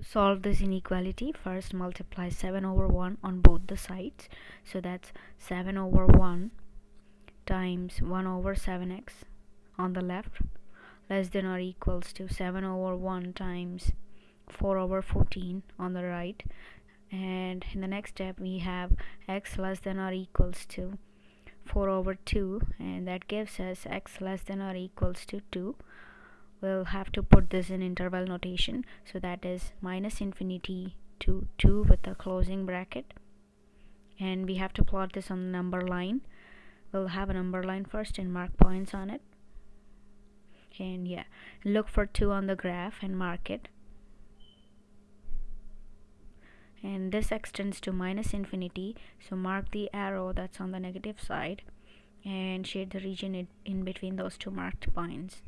Solve this inequality, first multiply 7 over 1 on both the sides. So that's 7 over 1 times 1 over 7x on the left. Less than or equals to 7 over 1 times 4 over 14 on the right. And in the next step we have x less than or equals to 4 over 2 and that gives us x less than or equals to 2 we'll have to put this in interval notation. So that is minus infinity to 2 with a closing bracket. And we have to plot this on the number line. We'll have a number line first and mark points on it. And yeah look for 2 on the graph and mark it. And this extends to minus infinity. So mark the arrow that's on the negative side and shade the region in between those two marked points